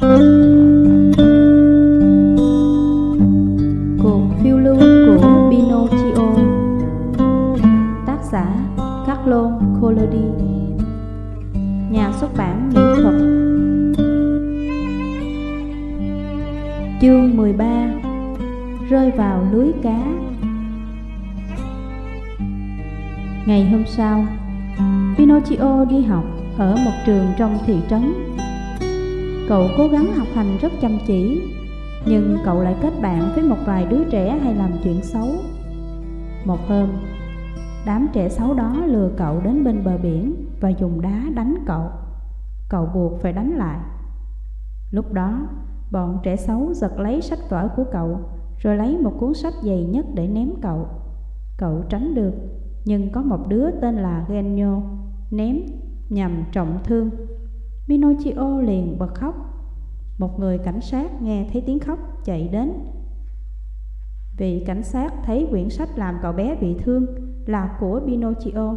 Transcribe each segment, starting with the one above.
Cuộc phiêu lưu của Pinocchio. Tác giả Carlo Collodi. Nhà xuất bản mỹ thuật. Chương 13 Rơi vào lưới cá. Ngày hôm sau, Pinocchio đi học ở một trường trong thị trấn Cậu cố gắng học hành rất chăm chỉ, Nhưng cậu lại kết bạn với một vài đứa trẻ hay làm chuyện xấu. Một hôm, Đám trẻ xấu đó lừa cậu đến bên bờ biển Và dùng đá đánh cậu. Cậu buộc phải đánh lại. Lúc đó, Bọn trẻ xấu giật lấy sách vở của cậu, Rồi lấy một cuốn sách dày nhất để ném cậu. Cậu tránh được, Nhưng có một đứa tên là Genio Ném nhằm trọng thương. Pinocchio liền bật khóc. Một người cảnh sát nghe thấy tiếng khóc, chạy đến. Vị cảnh sát thấy quyển sách làm cậu bé bị thương là của Pinocchio,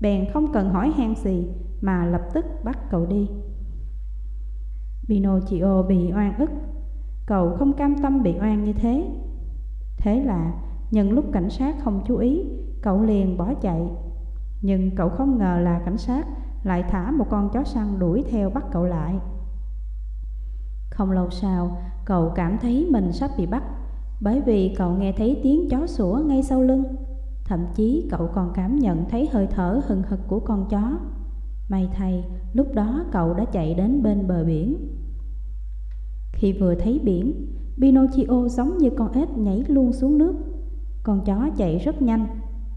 Bèn không cần hỏi han gì mà lập tức bắt cậu đi. Pinocchio bị oan ức. Cậu không cam tâm bị oan như thế. Thế là nhân lúc cảnh sát không chú ý, Cậu liền bỏ chạy. Nhưng cậu không ngờ là cảnh sát lại thả một con chó săn đuổi theo bắt cậu lại. Không lâu sau, cậu cảm thấy mình sắp bị bắt, bởi vì cậu nghe thấy tiếng chó sủa ngay sau lưng. Thậm chí cậu còn cảm nhận thấy hơi thở hừng hực của con chó. May thay, lúc đó cậu đã chạy đến bên bờ biển. Khi vừa thấy biển, Pinocchio giống như con ếch nhảy luôn xuống nước. Con chó chạy rất nhanh.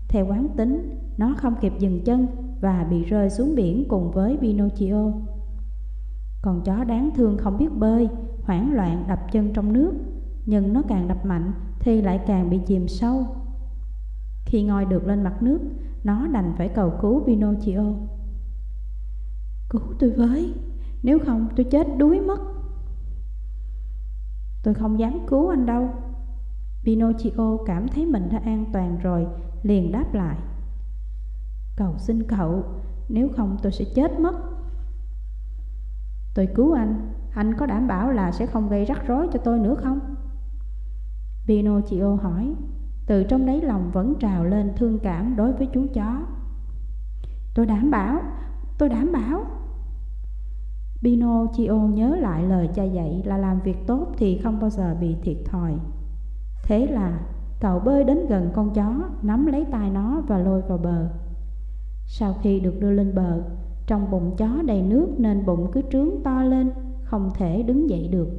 Theo quán tính, nó không kịp dừng chân và bị rơi xuống biển cùng với Pinocchio. Con chó đáng thương không biết bơi, hoảng loạn đập chân trong nước, nhưng nó càng đập mạnh thì lại càng bị chìm sâu. Khi ngoi được lên mặt nước, nó đành phải cầu cứu Pinocchio. Cứu tôi với, nếu không tôi chết đuối mất. Tôi không dám cứu anh đâu. Pinocchio cảm thấy mình đã an toàn rồi, liền đáp lại. Cầu xin cậu, nếu không tôi sẽ chết mất. Tôi cứu anh, anh có đảm bảo là sẽ không gây rắc rối cho tôi nữa không? Pinocchio hỏi, từ trong đáy lòng vẫn trào lên thương cảm đối với chú chó. Tôi đảm bảo, tôi đảm bảo. Pinocchio nhớ lại lời cha dạy là làm việc tốt thì không bao giờ bị thiệt thòi. Thế là cậu bơi đến gần con chó, nắm lấy tay nó và lôi vào bờ. Sau khi được đưa lên bờ, trong bụng chó đầy nước nên bụng cứ trướng to lên, không thể đứng dậy được.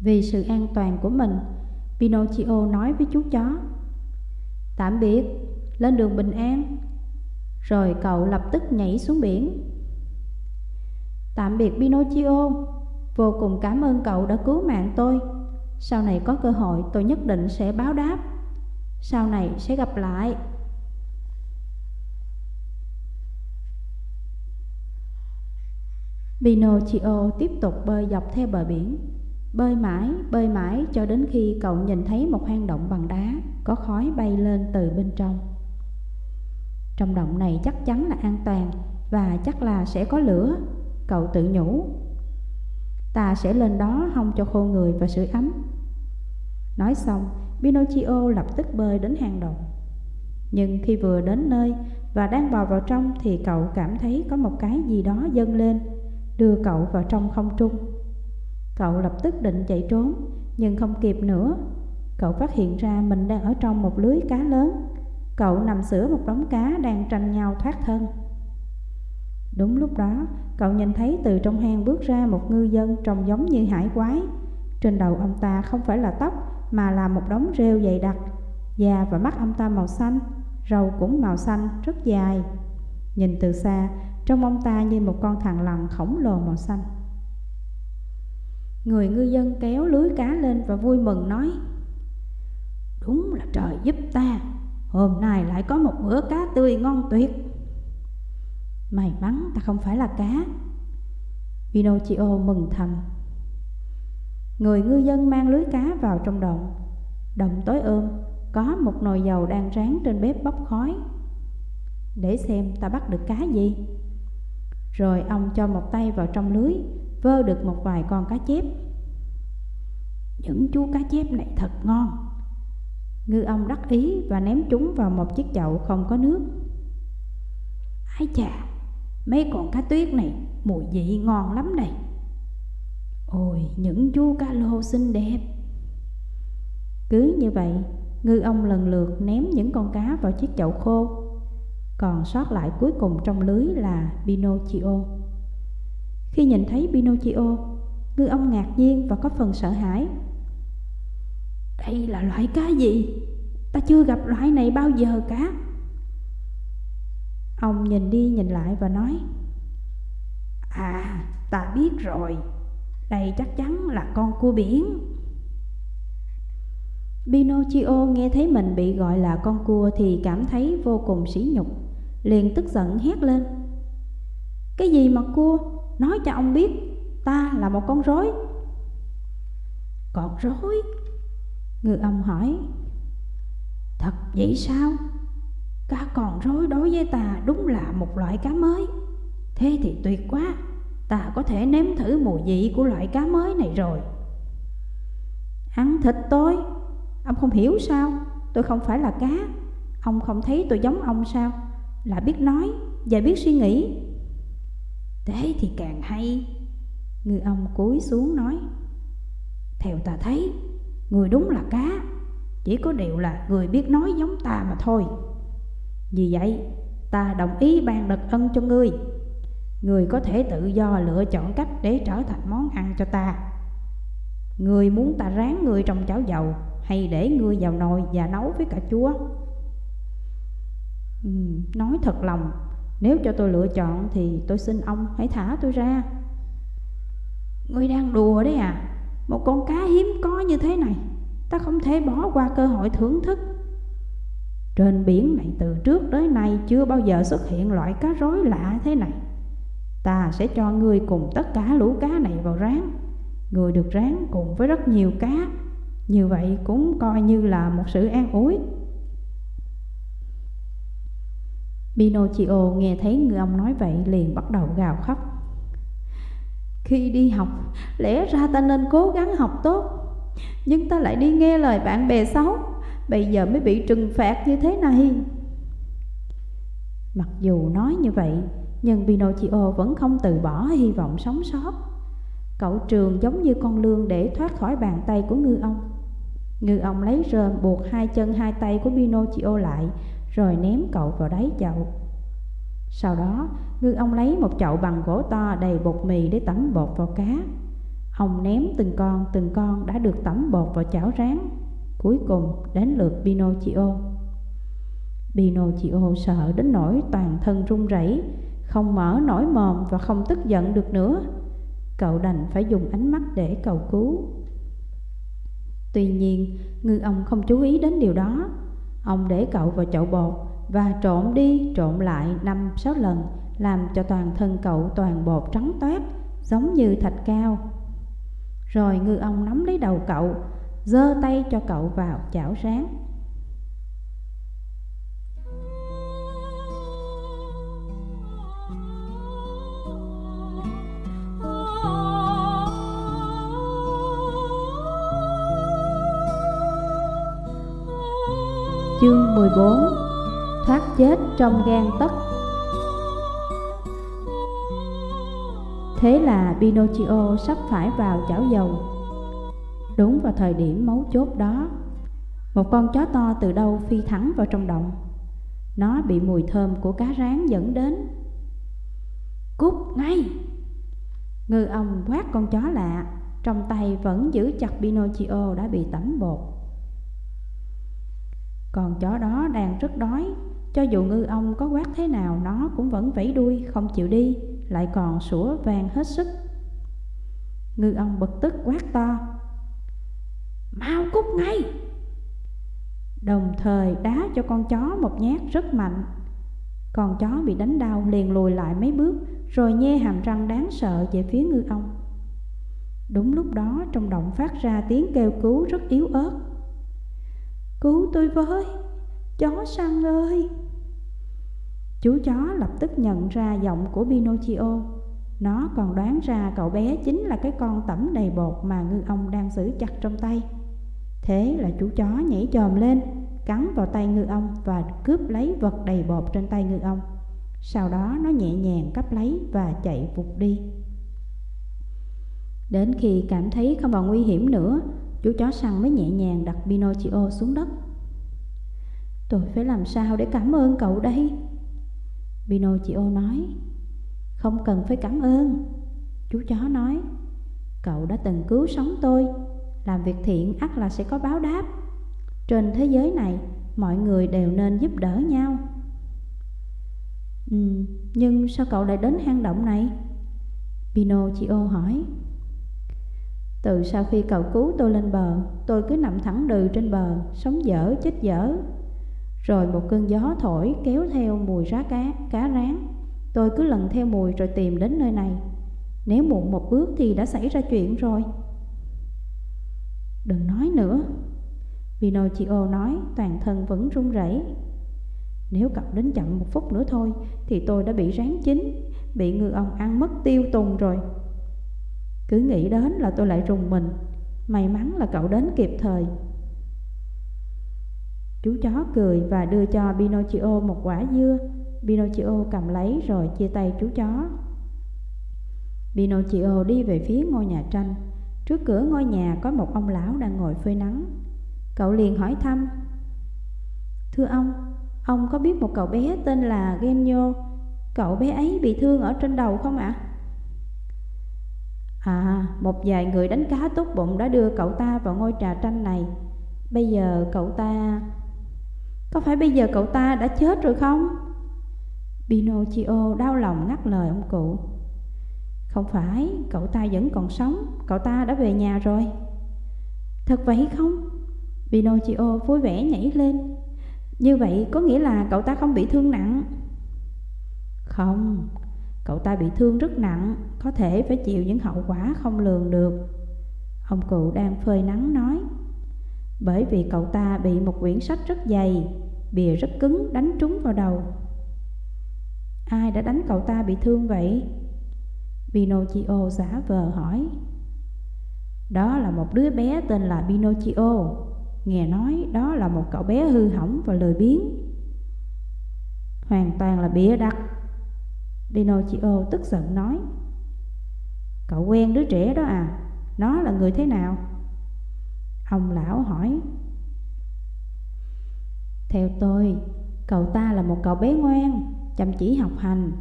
Vì sự an toàn của mình, Pinocchio nói với chú chó Tạm biệt, lên đường bình an. Rồi cậu lập tức nhảy xuống biển. Tạm biệt Pinocchio Vô cùng cảm ơn cậu đã cứu mạng tôi. Sau này có cơ hội tôi nhất định sẽ báo đáp. Sau này sẽ gặp lại. Pinocchio tiếp tục bơi dọc theo bờ biển. Bơi mãi, bơi mãi cho đến khi cậu nhìn thấy một hang động bằng đá Có khói bay lên từ bên trong. Trong động này chắc chắn là an toàn Và chắc là sẽ có lửa Cậu tự nhủ. Ta sẽ lên đó hong cho khô người và sưởi ấm. Nói xong, Pinocchio lập tức bơi đến hang động. Nhưng khi vừa đến nơi và đang bò vào trong Thì cậu cảm thấy có một cái gì đó dâng lên đưa cậu vào trong không trung. Cậu lập tức định chạy trốn, nhưng không kịp nữa. Cậu phát hiện ra mình đang ở trong một lưới cá lớn. Cậu nằm sửa một đống cá đang tranh nhau thoát thân. Đúng lúc đó, cậu nhìn thấy từ trong hang bước ra một ngư dân trông giống như hải quái. Trên đầu ông ta không phải là tóc, mà là một đống rêu dày đặc. Da và mắt ông ta màu xanh, râu cũng màu xanh, rất dài. Nhìn từ xa, trong ông ta như một con thằn lằn khổng lồ màu xanh. Người ngư dân kéo lưới cá lên và vui mừng nói, Đúng là trời giúp ta, Hôm nay lại có một bữa cá tươi ngon tuyệt. May mắn ta không phải là cá. Pinocchio mừng thầm. Người ngư dân mang lưới cá vào trong động Động tối ôm, Có một nồi dầu đang rán trên bếp bốc khói. Để xem ta bắt được cá gì rồi ông cho một tay vào trong lưới vơ được một vài con cá chép. Những chú cá chép này thật ngon. Ngư ông đắc ý và ném chúng vào một chiếc chậu không có nước. Ái chà, mấy con cá tuyết này mùi vị ngon lắm này. Ôi, những chú cá lô xinh đẹp. Cứ như vậy, ngư ông lần lượt ném những con cá vào chiếc chậu khô. Còn sót lại cuối cùng trong lưới là Pinocchio. Khi nhìn thấy Pinocchio, ngư ông ngạc nhiên và có phần sợ hãi. Đây là loại cá gì? Ta chưa gặp loại này bao giờ cả. Ông nhìn đi nhìn lại và nói À, ta biết rồi, đây chắc chắn là con cua biển. Pinocchio nghe thấy mình bị gọi là con cua thì cảm thấy vô cùng sỉ nhục, liền tức giận hét lên. Cái gì mà cua? Nói cho ông biết, ta là một con rối. Con rối? Ngư ông hỏi. Thật vậy sao? Cá con rối đối với ta đúng là một loại cá mới. Thế thì tuyệt quá, ta có thể nếm thử mùi vị của loại cá mới này rồi. Ăn thịt tôi, ông không hiểu sao? Tôi không phải là cá. Ông không thấy tôi giống ông sao? Là biết nói và biết suy nghĩ. Thế thì càng hay. Ngư ông cúi xuống nói. Theo ta thấy, người đúng là cá, chỉ có điều là người biết nói giống ta mà thôi. Vì vậy, ta đồng ý ban đặc ân cho ngươi. Người có thể tự do lựa chọn cách để trở thành món ăn cho ta. Người muốn ta rán người trong cháo dầu hay để ngươi vào nồi và nấu với cả chúa. Ừ, nói thật lòng, nếu cho tôi lựa chọn thì tôi xin ông hãy thả tôi ra. Ngươi đang đùa đấy à? Một con cá hiếm có như thế này, ta không thể bỏ qua cơ hội thưởng thức. Trên biển này từ trước tới nay chưa bao giờ xuất hiện loại cá rối lạ thế này. Ta sẽ cho ngươi cùng tất cả lũ cá này vào rán. Người được rán cùng với rất nhiều cá. Như vậy cũng coi như là một sự an ủi. Pinocchio nghe thấy người ông nói vậy liền bắt đầu gào khóc. Khi đi học, lẽ ra ta nên cố gắng học tốt, nhưng ta lại đi nghe lời bạn bè xấu, bây giờ mới bị trừng phạt như thế này. Mặc dù nói như vậy, nhưng Pinocchio vẫn không từ bỏ hy vọng sống sót. Cậu trường giống như con lương để thoát khỏi bàn tay của ngư ông. Ngư ông lấy rơm buộc hai chân hai tay của Pinocchio lại rồi ném cậu vào đáy chậu. Sau đó, ngư ông lấy một chậu bằng gỗ to đầy bột mì để tẩm bột vào cá. Ông ném từng con từng con đã được tẩm bột vào chảo rán. Cuối cùng đến lượt Pinocchio. Pinocchio sợ đến nỗi toàn thân run rẩy, không mở nổi mồm và không tức giận được nữa. Cậu đành phải dùng ánh mắt để cầu cứu. Tuy nhiên, ngư ông không chú ý đến điều đó. Ông để cậu vào chậu bột và trộn đi trộn lại năm sáu lần, làm cho toàn thân cậu toàn bột trắng toát, giống như thạch cao. Rồi ngư ông nắm lấy đầu cậu, giơ tay cho cậu vào chảo rán. Chương 14 Thoát chết trong gan tất. Thế là Pinocchio sắp phải vào chảo dầu. Đúng vào thời điểm mấu chốt đó, Một con chó to từ đâu phi thẳng vào trong động. Nó bị mùi thơm của cá rán dẫn đến. Cút ngay! Ngư ông quát con chó lạ, Trong tay vẫn giữ chặt Pinocchio đã bị tẩm bột còn chó đó đang rất đói. Cho dù ngư ông có quát thế nào, Nó cũng vẫn vẫy đuôi, không chịu đi, Lại còn sủa vang hết sức. Ngư ông bực tức quát to, Mau cút ngay! Đồng thời đá cho con chó một nhát rất mạnh. Con chó bị đánh đau liền lùi lại mấy bước, Rồi nhe hàm răng đáng sợ về phía ngư ông. Đúng lúc đó, trong động phát ra tiếng kêu cứu rất yếu ớt. Cứu tôi với, chó săn ơi. Chú chó lập tức nhận ra giọng của Pinocchio. Nó còn đoán ra cậu bé chính là cái con tẩm đầy bột mà ngư ông đang giữ chặt trong tay. Thế là chú chó nhảy chồm lên, cắn vào tay ngư ông và cướp lấy vật đầy bột trên tay ngư ông. Sau đó nó nhẹ nhàng cắp lấy và chạy vụt đi. Đến khi cảm thấy không còn nguy hiểm nữa Chú chó săn mới nhẹ nhàng đặt Pinocchio xuống đất. Tôi phải làm sao để cảm ơn cậu đây? Pinocchio nói. Không cần phải cảm ơn. Chú chó nói. Cậu đã từng cứu sống tôi. Làm việc thiện ắt là sẽ có báo đáp. Trên thế giới này Mọi người đều nên giúp đỡ nhau. Ừ, nhưng sao cậu lại đến hang động này? Pinocchio hỏi từ sau khi cầu cứu tôi lên bờ Tôi cứ nằm thẳng đừ trên bờ Sống dở chết dở. Rồi một cơn gió thổi kéo theo mùi rá cá, cá rán. Tôi cứ lần theo mùi rồi tìm đến nơi này. Nếu muộn một bước thì đã xảy ra chuyện rồi. Đừng nói nữa. Pinocchio nói toàn thân vẫn run rẩy. Nếu cậu đến chậm một phút nữa thôi Thì tôi đã bị rán chín Bị ngư ông ăn mất tiêu tùng rồi cứ nghĩ đến là tôi lại rùng mình. May mắn là cậu đến kịp thời. Chú chó cười và đưa cho Pinocchio một quả dưa. Pinocchio cầm lấy rồi chia tay chú chó. Pinocchio đi về phía ngôi nhà tranh. Trước cửa ngôi nhà có một ông lão đang ngồi phơi nắng. Cậu liền hỏi thăm Thưa ông, ông có biết một cậu bé tên là Genio? Cậu bé ấy bị thương ở trên đầu không ạ? À? À, một vài người đánh cá tốt bụng đã đưa cậu ta vào ngôi trà tranh này. Bây giờ cậu ta... Có phải bây giờ cậu ta đã chết rồi không? Pinocchio đau lòng ngắt lời ông cụ. Không phải, cậu ta vẫn còn sống Cậu ta đã về nhà rồi. Thật vậy không? Pinocchio vui vẻ nhảy lên. Như vậy có nghĩa là cậu ta không bị thương nặng. Không, Cậu ta bị thương rất nặng, có thể phải chịu những hậu quả không lường được. Ông cụ đang phơi nắng nói, bởi vì cậu ta bị một quyển sách rất dày, bìa rất cứng đánh trúng vào đầu. Ai đã đánh cậu ta bị thương vậy? Pinocchio giả vờ hỏi. Đó là một đứa bé tên là Pinocchio. Nghe nói đó là một cậu bé hư hỏng và lười biếng. Hoàn toàn là bịa đặt Pinocchio tức giận nói. Cậu quen đứa trẻ đó à? Nó là người thế nào? Ông lão hỏi. Theo tôi, Cậu ta là một cậu bé ngoan, Chăm chỉ học hành,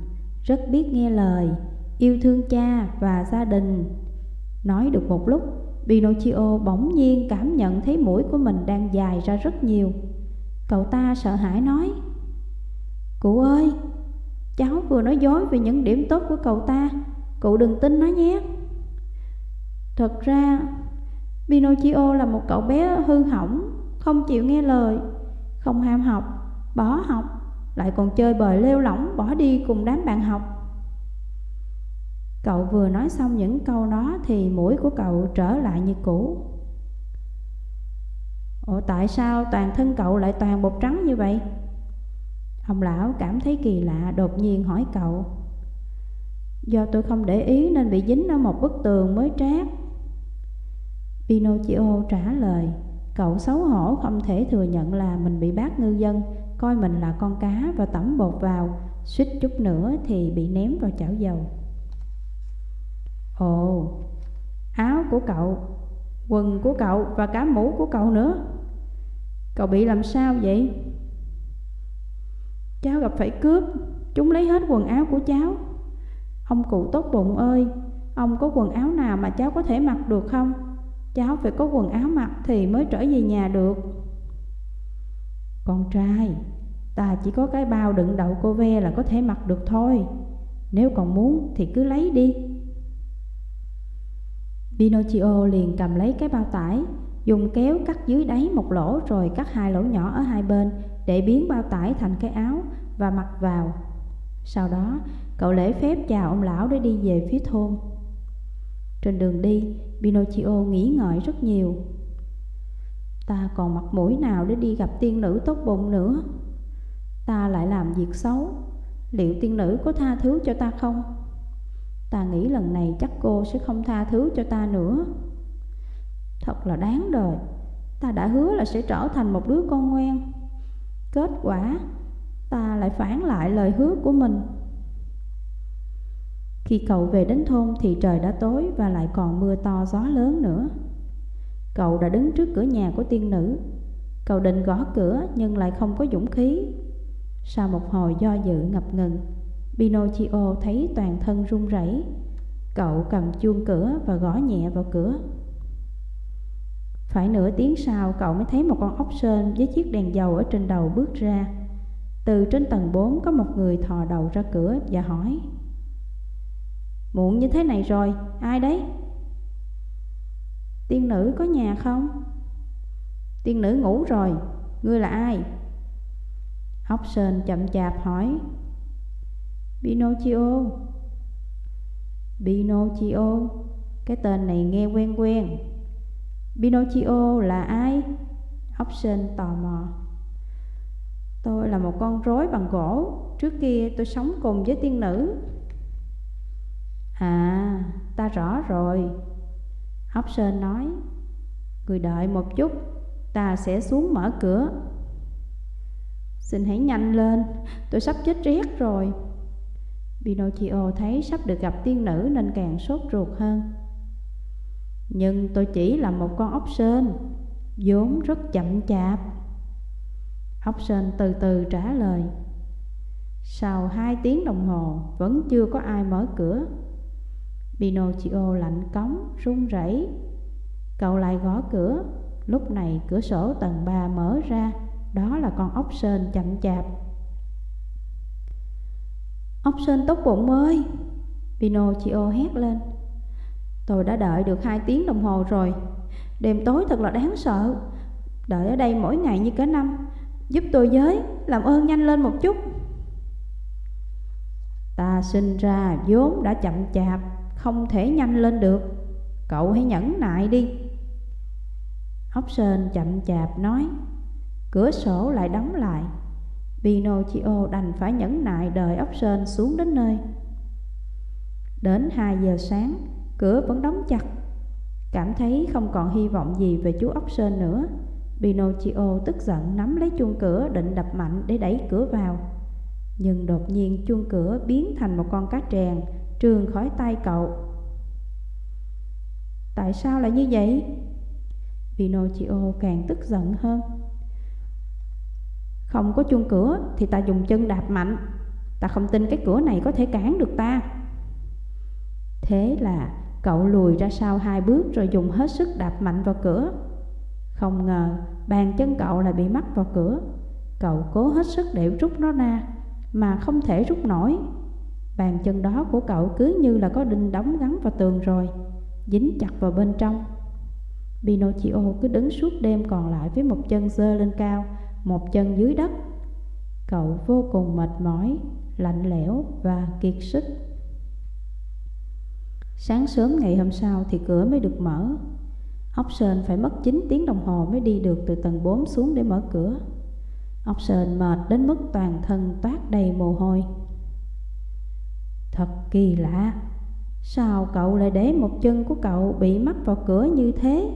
Rất biết nghe lời, Yêu thương cha và gia đình. Nói được một lúc, Pinocchio bỗng nhiên cảm nhận thấy mũi của mình đang dài ra rất nhiều. Cậu ta sợ hãi nói. Cụ ơi Cháu vừa nói dối về những điểm tốt của cậu ta. Cậu đừng tin nó nhé. Thật ra, Pinocchio là một cậu bé hư hỏng, Không chịu nghe lời, Không ham học, Bỏ học, Lại còn chơi bời lêu lỏng Bỏ đi cùng đám bạn học. Cậu vừa nói xong những câu đó Thì mũi của cậu trở lại như cũ. Ủa, tại sao toàn thân cậu lại toàn bột trắng như vậy? Ông lão cảm thấy kỳ lạ đột nhiên hỏi cậu. Do tôi không để ý nên bị dính ở một bức tường mới trát. Pinocchio trả lời Cậu xấu hổ không thể thừa nhận là mình bị bác ngư dân Coi mình là con cá và tẩm bột vào Suýt chút nữa thì bị ném vào chảo dầu. Ồ, áo của cậu, quần của cậu và cả mũ của cậu nữa. Cậu bị làm sao vậy? Cháu gặp phải cướp. Chúng lấy hết quần áo của cháu. Ông cụ tốt bụng ơi, Ông có quần áo nào mà cháu có thể mặc được không? Cháu phải có quần áo mặc Thì mới trở về nhà được. Con trai, Ta chỉ có cái bao đựng đậu cô ve là có thể mặc được thôi. Nếu còn muốn thì cứ lấy đi. Pinocchio liền cầm lấy cái bao tải, Dùng kéo cắt dưới đáy một lỗ rồi cắt hai lỗ nhỏ ở hai bên để biến bao tải thành cái áo và mặc vào. Sau đó, cậu lễ phép chào ông lão để đi về phía thôn. Trên đường đi, Pinocchio nghĩ ngợi rất nhiều. Ta còn mặt mũi nào để đi gặp tiên nữ tốt bụng nữa? Ta lại làm việc xấu, liệu tiên nữ có tha thứ cho ta không? Ta nghĩ lần này chắc cô sẽ không tha thứ cho ta nữa Thật là đáng đời Ta đã hứa là sẽ trở thành một đứa con ngoan Kết quả, Ta lại phản lại lời hứa của mình. Khi cậu về đến thôn thì trời đã tối Và lại còn mưa to gió lớn nữa. Cậu đã đứng trước cửa nhà của tiên nữ. Cậu định gõ cửa nhưng lại không có dũng khí. Sau một hồi do dự ngập ngừng, Pinocchio thấy toàn thân run rẩy. Cậu cầm chuông cửa và gõ nhẹ vào cửa. Phải nửa tiếng sau cậu mới thấy một con ốc sên với chiếc đèn dầu ở trên đầu bước ra Từ trên tầng 4 có một người thò đầu ra cửa và hỏi Muộn như thế này rồi, ai đấy? Tiên nữ có nhà không? Tiên nữ ngủ rồi, ngươi là ai? Ốc sên chậm chạp hỏi Pinocchio Pinocchio Cái tên này nghe quen quen Pinocchio là ai? Option tò mò. Tôi là một con rối bằng gỗ. Trước kia tôi sống cùng với tiên nữ. À, ta rõ rồi. Option nói Người đợi một chút Ta sẽ xuống mở cửa. Xin hãy nhanh lên Tôi sắp chết rét rồi. Pinocchio thấy sắp được gặp tiên nữ nên càng sốt ruột hơn. Nhưng tôi chỉ là một con ốc sên vốn rất chậm chạp. Ốc sên từ từ trả lời. Sau hai tiếng đồng hồ vẫn chưa có ai mở cửa. Pinocchio lạnh cống, run rẩy. Cậu lại gõ cửa. Lúc này cửa sổ tầng 3 mở ra. Đó là con ốc sên chậm chạp. Ốc sên tốt bụng ơi! Pinocchio hét lên. Tôi đã đợi được hai tiếng đồng hồ rồi. Đêm tối thật là đáng sợ. Đợi ở đây mỗi ngày như cả năm. Giúp tôi với Làm ơn nhanh lên một chút. Ta sinh ra vốn đã chậm chạp Không thể nhanh lên được. Cậu hãy nhẫn nại đi. Ốc sên chậm chạp nói. Cửa sổ lại đóng lại. Pinocchio đành phải nhẫn nại đợi ốc sên xuống đến nơi. Đến 2 giờ sáng, cửa vẫn đóng chặt. Cảm thấy không còn hy vọng gì về chú ốc sên nữa. Pinocchio tức giận nắm lấy chuông cửa định đập mạnh để đẩy cửa vào. Nhưng đột nhiên chuông cửa biến thành một con cá trèn trường khỏi tay cậu. Tại sao lại như vậy? Pinocchio càng tức giận hơn. Không có chuông cửa thì ta dùng chân đạp mạnh. Ta không tin cái cửa này có thể cản được ta. Thế là cậu lùi ra sau hai bước rồi dùng hết sức đạp mạnh vào cửa. Không ngờ bàn chân cậu lại bị mắc vào cửa. Cậu cố hết sức để rút nó ra Mà không thể rút nổi. Bàn chân đó của cậu cứ như là có đinh đóng gắn vào tường rồi Dính chặt vào bên trong. Pinocchio cứ đứng suốt đêm còn lại với một chân dơ lên cao một chân dưới đất. Cậu vô cùng mệt mỏi, lạnh lẽo và kiệt sức. Sáng sớm ngày hôm sau thì cửa mới được mở. Ốc sên phải mất 9 tiếng đồng hồ mới đi được từ tầng 4 xuống để mở cửa. Ốc sên mệt đến mức toàn thân toát đầy mồ hôi. Thật kỳ lạ Sao cậu lại để một chân của cậu bị mắc vào cửa như thế?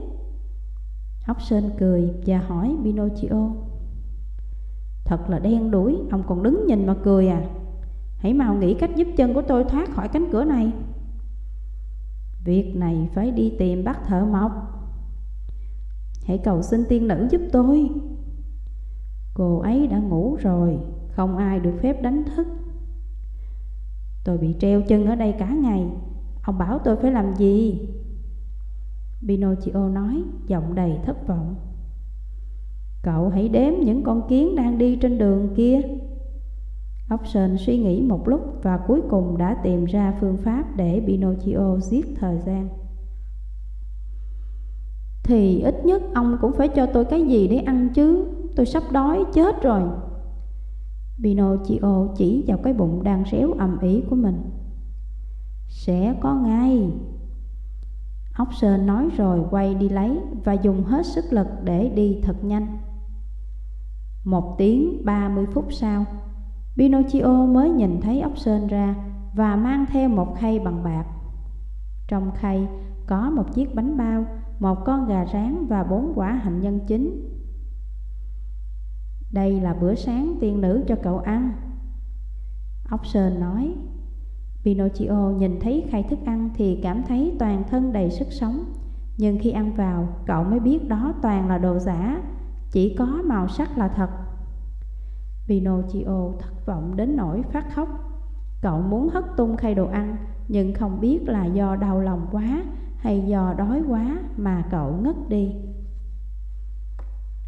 Ốc sên cười và hỏi Pinocchio. Thật là đen đuổi, ông còn đứng nhìn mà cười à? Hãy mau nghĩ cách giúp chân của tôi thoát khỏi cánh cửa này. Việc này phải đi tìm bác thợ mộc. Hãy cầu xin tiên nữ giúp tôi. Cô ấy đã ngủ rồi, Không ai được phép đánh thức. Tôi bị treo chân ở đây cả ngày. Ông bảo tôi phải làm gì? Pinocchio nói, Giọng đầy thất vọng. Cậu hãy đếm những con kiến đang đi trên đường kia. Option suy nghĩ một lúc và cuối cùng đã tìm ra phương pháp để Pinocchio giết thời gian. Thì ít nhất ông cũng phải cho tôi cái gì để ăn chứ? Tôi sắp đói chết rồi. Pinocchio chỉ vào cái bụng đang réo ầm ĩ của mình. Sẽ có ngay. Option nói rồi quay đi lấy và dùng hết sức lực để đi thật nhanh. Một tiếng ba mươi phút sau Pinocchio mới nhìn thấy ốc sên ra và mang theo một khay bằng bạc. Trong khay có một chiếc bánh bao, một con gà rán và bốn quả hạnh nhân chín. Đây là bữa sáng tiên nữ cho cậu ăn. Ốc sên nói. Pinocchio nhìn thấy khay thức ăn thì cảm thấy toàn thân đầy sức sống. Nhưng khi ăn vào, cậu mới biết đó toàn là đồ giả, chỉ có màu sắc là thật. Pinocchio thất vọng đến nỗi phát khóc. Cậu muốn hất tung khay đồ ăn, nhưng không biết là do đau lòng quá hay do đói quá mà cậu ngất đi.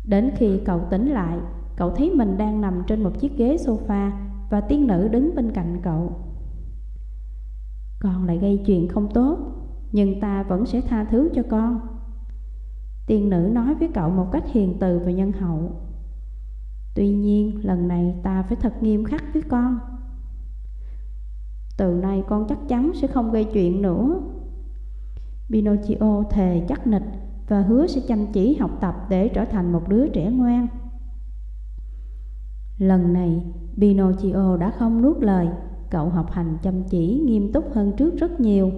Đến khi cậu tỉnh lại, cậu thấy mình đang nằm trên một chiếc ghế sofa và tiên nữ đứng bên cạnh cậu. Con lại gây chuyện không tốt, nhưng ta vẫn sẽ tha thứ cho con. Tiên nữ nói với cậu một cách hiền từ và nhân hậu. Tuy nhiên, lần này ta phải thật nghiêm khắc với con. Từ nay con chắc chắn sẽ không gây chuyện nữa. Pinocchio thề chắc nịch và hứa sẽ chăm chỉ học tập để trở thành một đứa trẻ ngoan. Lần này, Pinocchio đã không nuốt lời, cậu học hành chăm chỉ nghiêm túc hơn trước rất nhiều.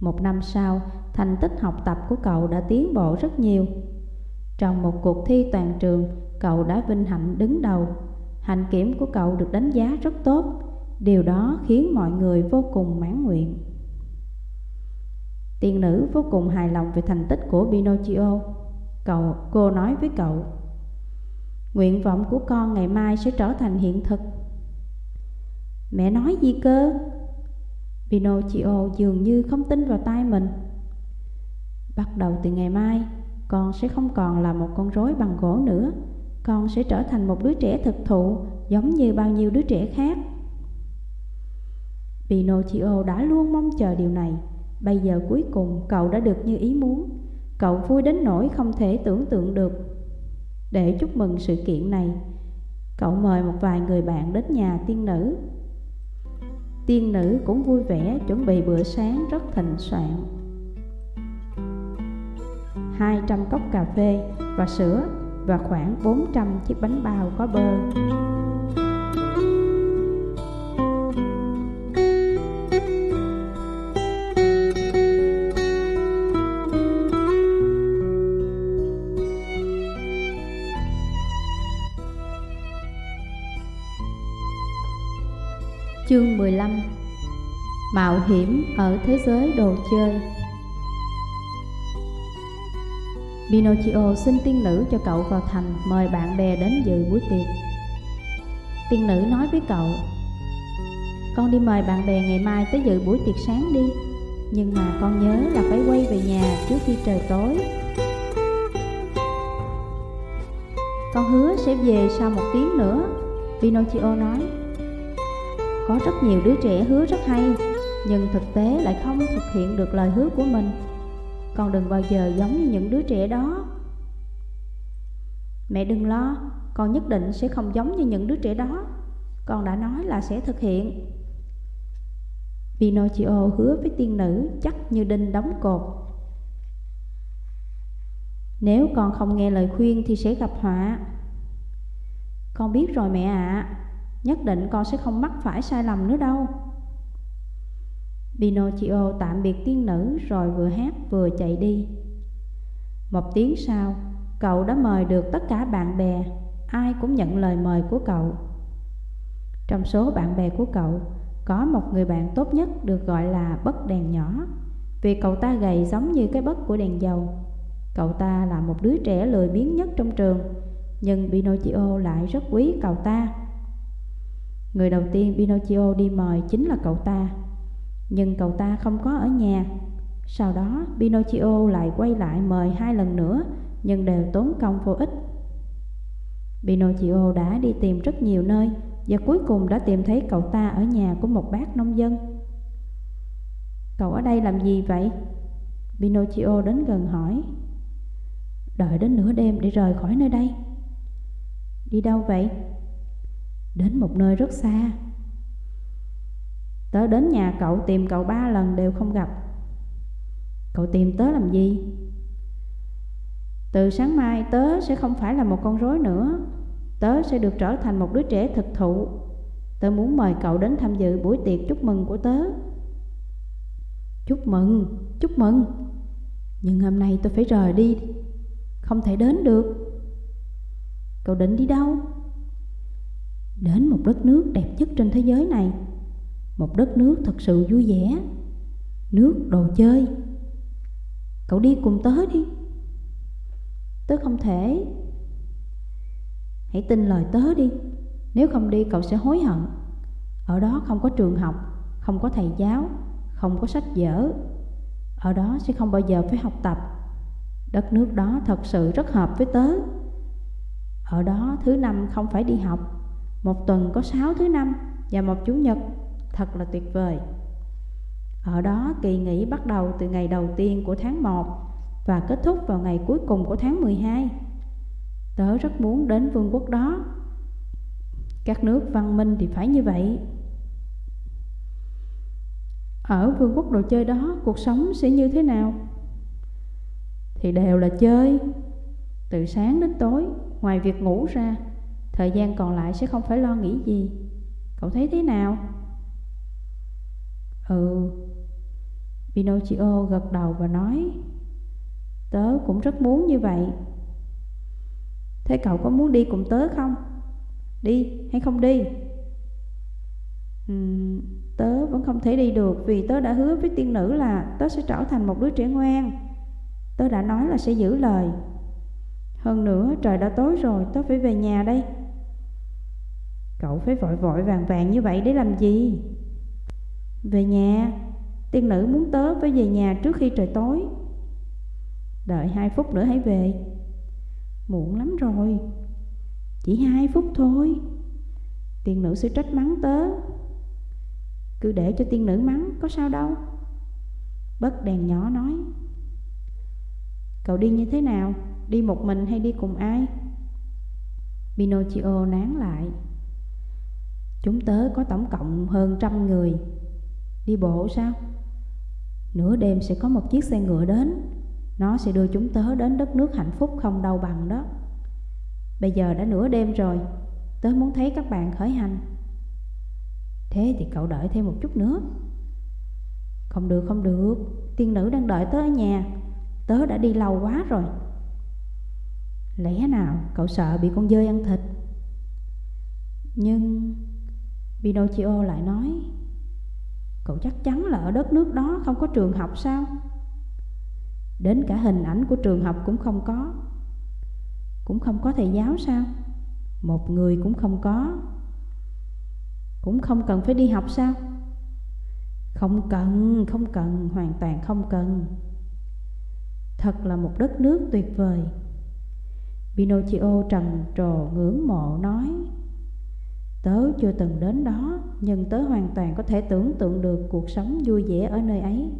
Một năm sau, thành tích học tập của cậu đã tiến bộ rất nhiều. Trong một cuộc thi toàn trường, cậu đã vinh hạnh đứng đầu. Hạnh kiểm của cậu được đánh giá rất tốt, điều đó khiến mọi người vô cùng mãn nguyện. Tiên nữ vô cùng hài lòng về thành tích của Pinocchio. Cậu, cô nói với cậu, nguyện vọng của con ngày mai sẽ trở thành hiện thực. Mẹ nói gì cơ? Pinocchio dường như không tin vào tai mình. Bắt đầu từ ngày mai, con sẽ không còn là một con rối bằng gỗ nữa. Con sẽ trở thành một đứa trẻ thực thụ giống như bao nhiêu đứa trẻ khác. Pinocchio đã luôn mong chờ điều này. Bây giờ cuối cùng cậu đã được như ý muốn. Cậu vui đến nỗi không thể tưởng tượng được. Để chúc mừng sự kiện này, cậu mời một vài người bạn đến nhà tiên nữ tiên nữ cũng vui vẻ chuẩn bị bữa sáng rất thịnh soạn. 200 cốc cà phê và sữa và khoảng 400 chiếc bánh bao có bơ. Chương 15 Mạo hiểm ở thế giới đồ chơi Pinocchio xin tiên nữ cho cậu vào thành, mời bạn bè đến dự buổi tiệc. Tiên nữ nói với cậu, Con đi mời bạn bè ngày mai tới dự buổi tiệc sáng đi, Nhưng mà con nhớ là phải quay về nhà trước khi trời tối. Con hứa sẽ về sau một tiếng nữa, Pinocchio nói. Có rất nhiều đứa trẻ hứa rất hay, Nhưng thực tế lại không thực hiện được lời hứa của mình. Con đừng bao giờ giống như những đứa trẻ đó. Mẹ đừng lo, Con nhất định sẽ không giống như những đứa trẻ đó. Con đã nói là sẽ thực hiện. Pinocchio hứa với tiên nữ chắc như đinh đóng cột. Nếu con không nghe lời khuyên thì sẽ gặp họa. Con biết rồi mẹ ạ. À. Nhất định con sẽ không mắc phải sai lầm nữa đâu. Pinocchio tạm biệt tiên nữ rồi vừa hát vừa chạy đi. Một tiếng sau, cậu đã mời được tất cả bạn bè Ai cũng nhận lời mời của cậu. Trong số bạn bè của cậu Có một người bạn tốt nhất được gọi là bất đèn nhỏ. Vì cậu ta gầy giống như cái bất của đèn dầu. Cậu ta là một đứa trẻ lười biếng nhất trong trường Nhưng Pinocchio lại rất quý cậu ta. Người đầu tiên Pinocchio đi mời chính là cậu ta. Nhưng cậu ta không có ở nhà. Sau đó, Pinocchio lại quay lại mời hai lần nữa, Nhưng đều tốn công vô ích. Pinocchio đã đi tìm rất nhiều nơi Và cuối cùng đã tìm thấy cậu ta ở nhà của một bác nông dân. Cậu ở đây làm gì vậy? Pinocchio đến gần hỏi. Đợi đến nửa đêm để rời khỏi nơi đây. Đi đâu vậy? Đến một nơi rất xa. Tớ đến nhà cậu tìm cậu ba lần đều không gặp. Cậu tìm tớ làm gì? Từ sáng mai tớ sẽ không phải là một con rối nữa. Tớ sẽ được trở thành một đứa trẻ thực thụ. Tớ muốn mời cậu đến tham dự buổi tiệc chúc mừng của tớ. Chúc mừng, chúc mừng. Nhưng hôm nay tôi phải rời đi. Không thể đến được. Cậu định đi đâu? Đến một đất nước đẹp nhất trên thế giới này. Một đất nước thật sự vui vẻ. Nước đồ chơi. Cậu đi cùng tớ đi. Tớ không thể. Hãy tin lời tớ đi. Nếu không đi, cậu sẽ hối hận. Ở đó không có trường học, Không có thầy giáo, Không có sách vở. Ở đó sẽ không bao giờ phải học tập. Đất nước đó thật sự rất hợp với tớ. Ở đó thứ năm không phải đi học. Một tuần có sáu thứ năm Và một chủ nhật. Thật là tuyệt vời. Ở đó, kỳ nghỉ bắt đầu từ ngày đầu tiên của tháng 1 Và kết thúc vào ngày cuối cùng của tháng 12 Tớ rất muốn đến vương quốc đó. Các nước văn minh thì phải như vậy. Ở vương quốc đồ chơi đó, cuộc sống sẽ như thế nào? Thì đều là chơi. Từ sáng đến tối, Ngoài việc ngủ ra, Thời gian còn lại sẽ không phải lo nghĩ gì. Cậu thấy thế nào? Ừ Pinocchio gật đầu và nói Tớ cũng rất muốn như vậy Thế cậu có muốn đi cùng tớ không? Đi hay không đi? Uhm, tớ vẫn không thể đi được vì tớ đã hứa với tiên nữ là tớ sẽ trở thành một đứa trẻ ngoan. Tớ đã nói là sẽ giữ lời. Hơn nữa trời đã tối rồi, tớ phải về nhà đây. Cậu phải vội vội vàng vàng như vậy để làm gì? Về nhà, tiên nữ muốn tớ phải về nhà trước khi trời tối. Đợi hai phút nữa hãy về. Muộn lắm rồi. Chỉ hai phút thôi. Tiên nữ sẽ trách mắng tớ. Cứ để cho tiên nữ mắng Có sao đâu. Bất đèn nhỏ nói. Cậu đi như thế nào? Đi một mình hay đi cùng ai? Pinocchio nán lại. Chúng tớ có tổng cộng hơn trăm người. Đi bộ sao? Nửa đêm sẽ có một chiếc xe ngựa đến. Nó sẽ đưa chúng tớ đến đất nước hạnh phúc không đau bằng đó. Bây giờ đã nửa đêm rồi. Tớ muốn thấy các bạn khởi hành. Thế thì cậu đợi thêm một chút nữa. Không được không được. Tiên nữ đang đợi tớ ở nhà. Tớ đã đi lâu quá rồi. Lẽ nào cậu sợ bị con dơi ăn thịt? Nhưng Pinocchio lại nói Cậu chắc chắn là ở đất nước đó không có trường học sao? Đến cả hình ảnh của trường học cũng không có. Cũng không có thầy giáo sao? Một người cũng không có. Cũng không cần phải đi học sao? Không cần, không cần, hoàn toàn không cần. Thật là một đất nước tuyệt vời. Pinocchio trầm trồ ngưỡng mộ nói Tớ chưa từng đến đó Nhưng tớ hoàn toàn có thể tưởng tượng được cuộc sống vui vẻ ở nơi ấy.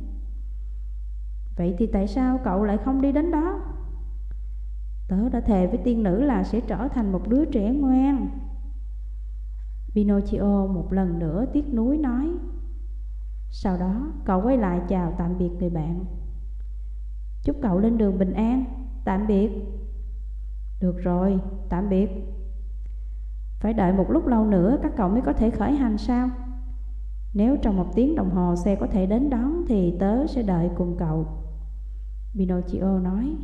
Vậy thì tại sao cậu lại không đi đến đó? Tớ đã thề với tiên nữ là sẽ trở thành một đứa trẻ ngoan. Pinocchio một lần nữa tiếc nuối nói. Sau đó cậu quay lại chào tạm biệt người bạn. Chúc cậu lên đường bình an. Tạm biệt. Được rồi, tạm biệt. Phải đợi một lúc lâu nữa các cậu mới có thể khởi hành sao? Nếu trong một tiếng đồng hồ xe có thể đến đón Thì tớ sẽ đợi cùng cậu. Pinocchio nói.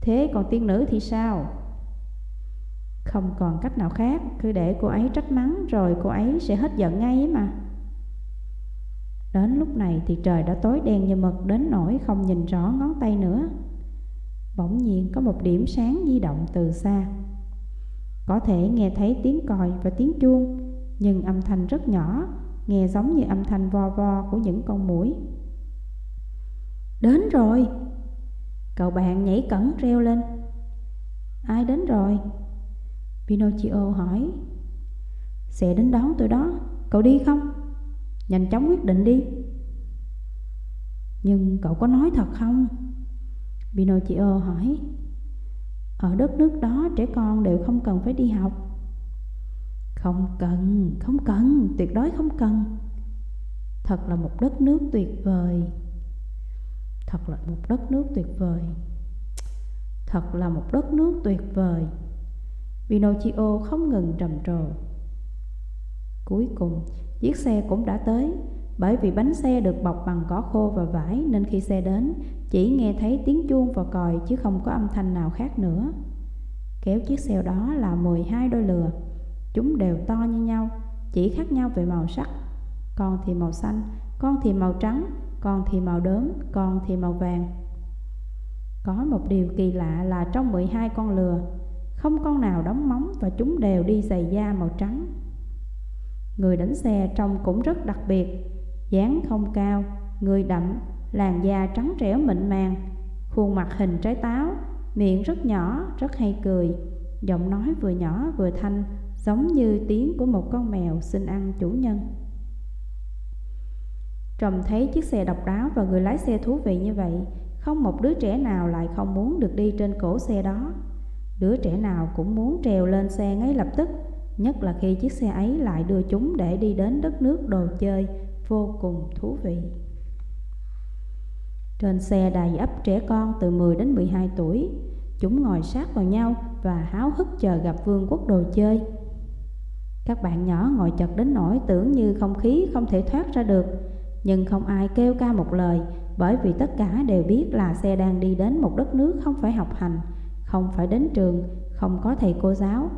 Thế còn tiên nữ thì sao? Không còn cách nào khác, Cứ để cô ấy trách mắng Rồi cô ấy sẽ hết giận ngay ấy mà. Đến lúc này thì trời đã tối đen như mực, Đến nỗi không nhìn rõ ngón tay nữa. Bỗng nhiên có một điểm sáng di động từ xa. Có thể nghe thấy tiếng còi và tiếng chuông, Nhưng âm thanh rất nhỏ, Nghe giống như âm thanh vo vo của những con muỗi Đến rồi! Cậu bạn nhảy cẩn reo lên. Ai đến rồi? Pinocchio hỏi. Sẽ đến đón tôi đó. Cậu đi không? Nhanh chóng quyết định đi. Nhưng cậu có nói thật không? Pinocchio hỏi. Ở đất nước đó trẻ con đều không cần phải đi học. Không cần, không cần, tuyệt đối không cần. Thật là một đất nước tuyệt vời. Thật là một đất nước tuyệt vời. Thật là một đất nước tuyệt vời. Pinocchio không ngừng trầm trồ. Cuối cùng, chiếc xe cũng đã tới. Bởi vì bánh xe được bọc bằng cỏ khô và vải nên khi xe đến, chỉ nghe thấy tiếng chuông và còi chứ không có âm thanh nào khác nữa. Kéo chiếc xe đó là 12 đôi lừa. Chúng đều to như nhau, chỉ khác nhau về màu sắc. Con thì màu xanh, con thì màu trắng, con thì màu đốm, con thì màu vàng. Có một điều kỳ lạ là trong 12 con lừa, không con nào đóng móng và chúng đều đi giày da màu trắng. Người đánh xe trông cũng rất đặc biệt, dáng không cao, người đậm, làn da trắng trẻo mịn màng, khuôn mặt hình trái táo, miệng rất nhỏ, rất hay cười, giọng nói vừa nhỏ vừa thanh, giống như tiếng của một con mèo xin ăn chủ nhân. Trầm thấy chiếc xe độc đáo và người lái xe thú vị như vậy, không một đứa trẻ nào lại không muốn được đi trên cổ xe đó. Đứa trẻ nào cũng muốn trèo lên xe ngay lập tức, nhất là khi chiếc xe ấy lại đưa chúng để đi đến đất nước đồ chơi vô cùng thú vị. Trên xe đầy ấp trẻ con từ 10 đến 12 tuổi, chúng ngồi sát vào nhau và háo hức chờ gặp vương quốc đồ chơi. Các bạn nhỏ ngồi chật đến nỗi tưởng như không khí không thể thoát ra được, nhưng không ai kêu ca một lời bởi vì tất cả đều biết là xe đang đi đến một đất nước không phải học hành, không phải đến trường, không có thầy cô giáo.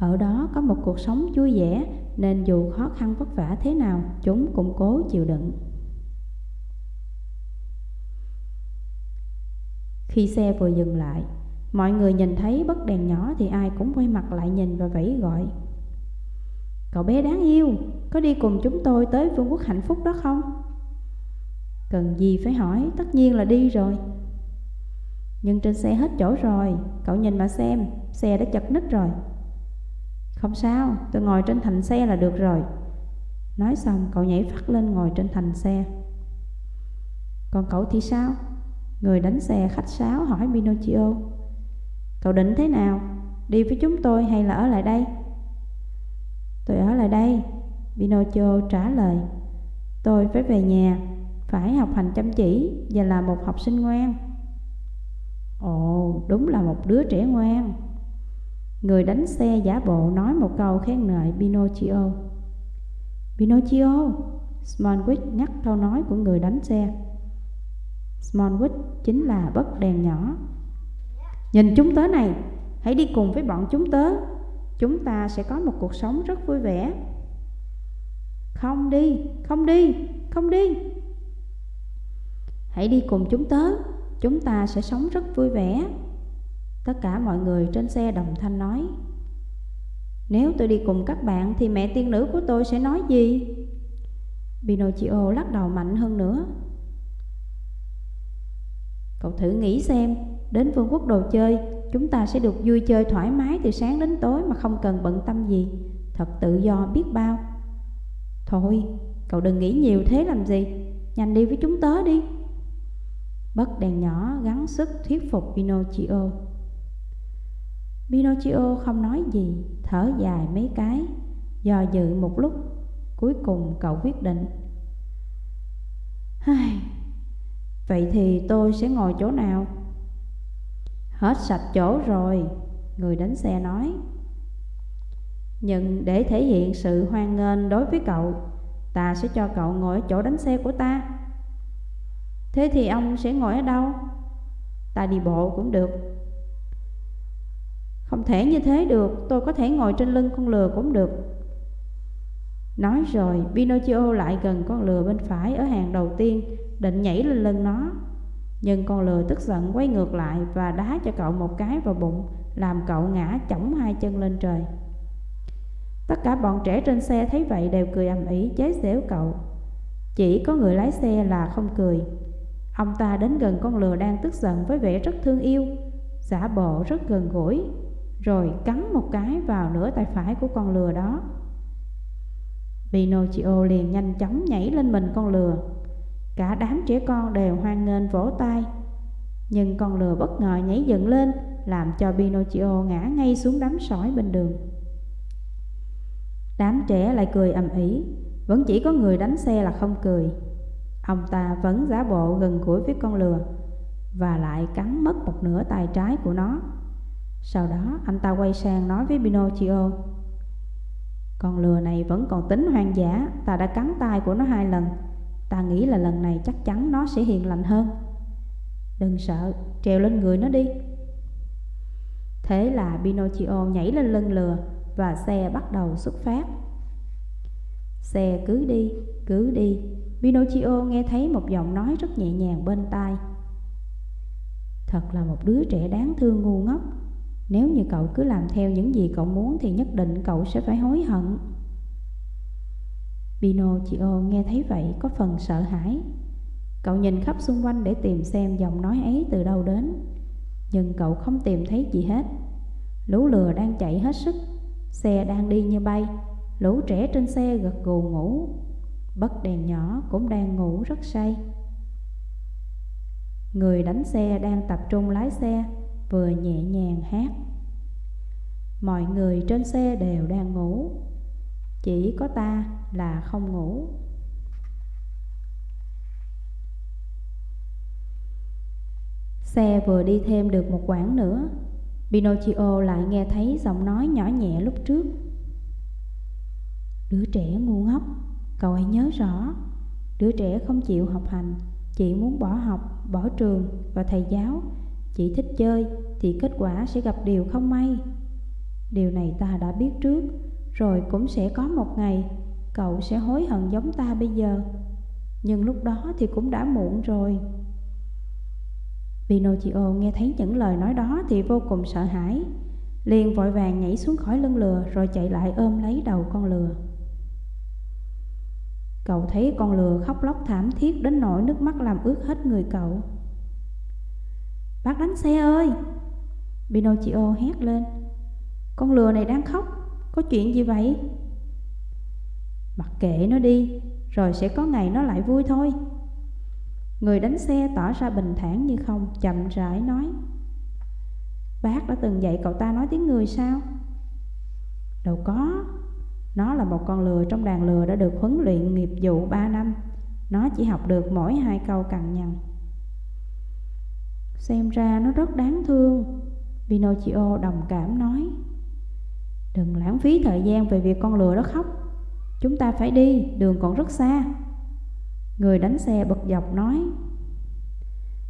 Ở đó có một cuộc sống vui vẻ nên dù khó khăn vất vả thế nào, chúng cũng cố chịu đựng. Khi xe vừa dừng lại, mọi người nhìn thấy bất đèn nhỏ thì ai cũng quay mặt lại nhìn và vẫy gọi. Cậu bé đáng yêu, có đi cùng chúng tôi tới vương quốc hạnh phúc đó không? Cần gì phải hỏi, tất nhiên là đi rồi. Nhưng trên xe hết chỗ rồi, cậu nhìn mà xem, xe đã chật nít rồi. Không sao, tôi ngồi trên thành xe là được rồi. Nói xong cậu nhảy phát lên ngồi trên thành xe. Còn cậu thì sao? Người đánh xe khách sáo hỏi Pinocchio. Cậu định thế nào? Đi với chúng tôi hay là ở lại đây? Tôi ở lại đây, Pinocchio trả lời. Tôi phải về nhà, phải học hành chăm chỉ và là một học sinh ngoan. Ồ, đúng là một đứa trẻ ngoan. Người đánh xe giả bộ nói một câu khen ngợi Pinocchio. Pinocchio, Smallwick nhắc câu nói của người đánh xe. Smallwood chính là bất đèn nhỏ. Nhìn chúng tớ này, hãy đi cùng với bọn chúng tớ. Chúng ta sẽ có một cuộc sống rất vui vẻ. Không đi, không đi, không đi. Hãy đi cùng chúng tớ, chúng ta sẽ sống rất vui vẻ. Tất cả mọi người trên xe đồng thanh nói. Nếu tôi đi cùng các bạn thì mẹ tiên nữ của tôi sẽ nói gì? Pinocchio lắc đầu mạnh hơn nữa. Cậu thử nghĩ xem, đến vương quốc đồ chơi, chúng ta sẽ được vui chơi thoải mái từ sáng đến tối mà không cần bận tâm gì. Thật tự do biết bao. Thôi, cậu đừng nghĩ nhiều thế làm gì, nhanh đi với chúng tớ đi. Bất đèn nhỏ gắng sức thuyết phục Pinocchio. Pinocchio không nói gì, thở dài mấy cái, do dự một lúc, cuối cùng cậu quyết định. Hai, Vậy thì tôi sẽ ngồi chỗ nào? Hết sạch chỗ rồi, người đánh xe nói. Nhưng để thể hiện sự hoan nghênh đối với cậu, ta sẽ cho cậu ngồi ở chỗ đánh xe của ta. Thế thì ông sẽ ngồi ở đâu? Ta đi bộ cũng được. Không thể như thế được, tôi có thể ngồi trên lưng con lừa cũng được. Nói rồi, Pinocchio lại gần con lừa bên phải ở hàng đầu tiên định nhảy lên lưng nó. Nhưng con lừa tức giận quay ngược lại và đá cho cậu một cái vào bụng làm cậu ngã chỏng hai chân lên trời. Tất cả bọn trẻ trên xe thấy vậy đều cười ầm ĩ chế giễu cậu. Chỉ có người lái xe là không cười. Ông ta đến gần con lừa đang tức giận với vẻ rất thương yêu. Giả bộ rất gần gũi rồi cắn một cái vào nửa tay phải của con lừa đó. Pinocchio liền nhanh chóng nhảy lên mình con lừa. Cả đám trẻ con đều hoan nghênh vỗ tay. Nhưng con lừa bất ngờ nhảy dựng lên, Làm cho Pinocchio ngã ngay xuống đám sỏi bên đường. Đám trẻ lại cười ầm ĩ, Vẫn chỉ có người đánh xe là không cười. Ông ta vẫn giả bộ gần gũi với con lừa Và lại cắn mất một nửa tay trái của nó. Sau đó anh ta quay sang nói với Pinocchio Con lừa này vẫn còn tính hoang dã Ta đã cắn tay của nó hai lần. Ta nghĩ là lần này chắc chắn nó sẽ hiền lành hơn. Đừng sợ, treo lên người nó đi. Thế là Pinocchio nhảy lên lưng lừa Và xe bắt đầu xuất phát. Xe cứ đi, cứ đi. Pinocchio nghe thấy một giọng nói rất nhẹ nhàng bên tai. Thật là một đứa trẻ đáng thương ngu ngốc. Nếu như cậu cứ làm theo những gì cậu muốn Thì nhất định cậu sẽ phải hối hận. Pinocchio nghe thấy vậy có phần sợ hãi. Cậu nhìn khắp xung quanh để tìm xem giọng nói ấy từ đâu đến. Nhưng cậu không tìm thấy gì hết. Lũ lừa đang chạy hết sức. Xe đang đi như bay. Lũ trẻ trên xe gật gù ngủ. Bất đèn nhỏ cũng đang ngủ rất say. Người đánh xe đang tập trung lái xe. Vừa nhẹ nhàng hát. Mọi người trên xe đều đang ngủ. Chỉ có ta là không ngủ. Xe vừa đi thêm được một quãng nữa Pinocchio lại nghe thấy giọng nói nhỏ nhẹ lúc trước. Đứa trẻ ngu ngốc, cậu hãy nhớ rõ Đứa trẻ không chịu học hành, chỉ muốn bỏ học, bỏ trường và thầy giáo. Chỉ thích chơi thì kết quả sẽ gặp điều không may. Điều này ta đã biết trước, Rồi cũng sẽ có một ngày cậu sẽ hối hận giống ta bây giờ. Nhưng lúc đó thì cũng đã muộn rồi. Pinocchio nghe thấy những lời nói đó thì vô cùng sợ hãi, liền vội vàng nhảy xuống khỏi lưng lừa rồi chạy lại ôm lấy đầu con lừa. Cậu thấy con lừa khóc lóc thảm thiết đến nỗi nước mắt làm ướt hết người cậu. Bác đánh xe ơi. Pinocchio hét lên. Con lừa này đang khóc. Có chuyện gì vậy? Mặc kệ nó đi, Rồi sẽ có ngày nó lại vui thôi. Người đánh xe tỏ ra bình thản như không, Chậm rãi nói. Bác đã từng dạy cậu ta nói tiếng người sao? Đâu có. Nó là một con lừa trong đàn lừa đã được huấn luyện nghiệp vụ 3 năm. Nó chỉ học được mỗi hai câu cằn nhằn. Xem ra nó rất đáng thương. Pinocchio đồng cảm nói Đừng lãng phí thời gian về việc con lừa đó khóc. Chúng ta phải đi, đường còn rất xa. Người đánh xe bật dọc nói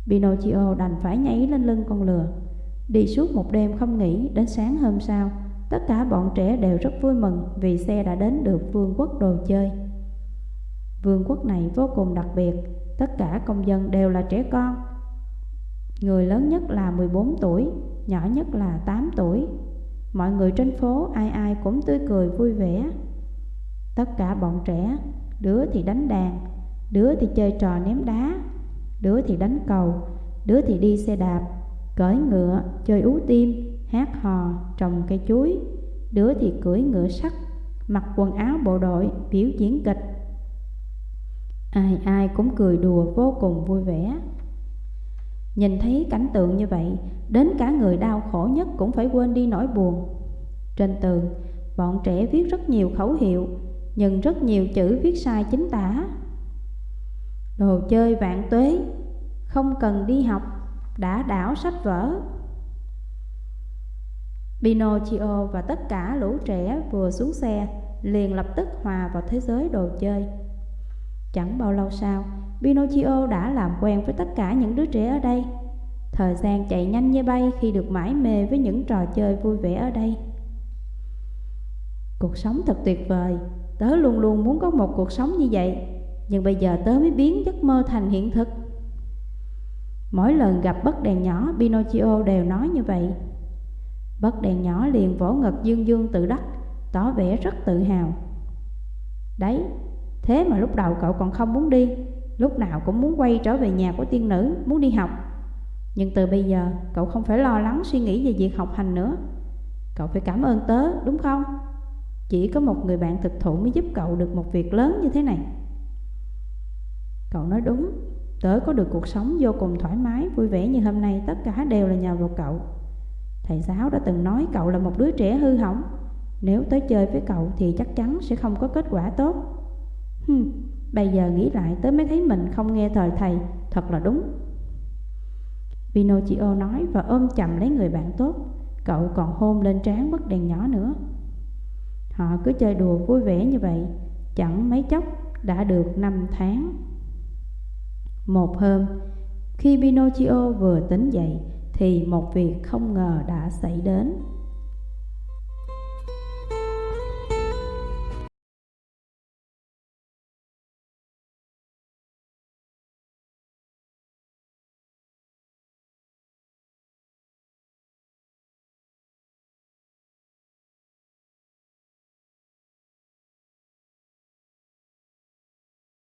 Pinocchio đành phải nhảy lên lưng con lừa. Đi suốt một đêm không nghỉ Đến sáng hôm sau Tất cả bọn trẻ đều rất vui mừng Vì xe đã đến được vương quốc đồ chơi. Vương quốc này vô cùng đặc biệt Tất cả công dân đều là trẻ con. Người lớn nhất là 14 tuổi Nhỏ nhất là 8 tuổi. Mọi người trên phố ai ai cũng tươi cười vui vẻ. Tất cả bọn trẻ Đứa thì đánh đàn Đứa thì chơi trò ném đá Đứa thì đánh cầu Đứa thì đi xe đạp Cưỡi ngựa, chơi ú tim Hát hò, trồng cây chuối. Đứa thì cưỡi ngựa sắt Mặc quần áo bộ đội, biểu diễn kịch. Ai ai cũng cười đùa vô cùng vui vẻ. Nhìn thấy cảnh tượng như vậy Đến cả người đau khổ nhất cũng phải quên đi nỗi buồn. Trên tường, bọn trẻ viết rất nhiều khẩu hiệu Nhưng rất nhiều chữ viết sai chính tả. Đồ chơi vạn tuế Không cần đi học Đã đảo sách vở. Pinocchio và tất cả lũ trẻ vừa xuống xe liền lập tức hòa vào thế giới đồ chơi. Chẳng bao lâu sau Pinocchio đã làm quen với tất cả những đứa trẻ ở đây. Thời gian chạy nhanh như bay khi được mãi mê với những trò chơi vui vẻ ở đây. Cuộc sống thật tuyệt vời. Tớ luôn luôn muốn có một cuộc sống như vậy. Nhưng bây giờ tớ mới biến giấc mơ thành hiện thực. Mỗi lần gặp bất đèn nhỏ Pinocchio đều nói như vậy. Bất đèn nhỏ liền vỗ ngực dương dương tự đắc Tỏ vẻ rất tự hào. Đấy, thế mà lúc đầu cậu còn không muốn đi. Lúc nào cũng muốn quay trở về nhà của tiên nữ Muốn đi học. Nhưng từ bây giờ cậu không phải lo lắng suy nghĩ về việc học hành nữa. Cậu phải cảm ơn tớ đúng không? Chỉ có một người bạn thực thụ mới giúp cậu được một việc lớn như thế này. Cậu nói đúng Tớ có được cuộc sống vô cùng thoải mái Vui vẻ như hôm nay Tất cả đều là nhờ vào cậu. Thầy giáo đã từng nói cậu là một đứa trẻ hư hỏng. Nếu tới chơi với cậu Thì chắc chắn sẽ không có kết quả tốt. Hừm, Bây giờ nghĩ lại tới mới thấy mình không nghe thời thầy, Thật là đúng. Pinocchio nói và ôm chầm lấy người bạn tốt. Cậu còn hôn lên trán bức đèn nhỏ nữa. Họ cứ chơi đùa vui vẻ như vậy, Chẳng mấy chốc đã được 5 tháng. Một hôm, Khi Pinocchio vừa tính dậy, Thì một việc không ngờ đã xảy đến.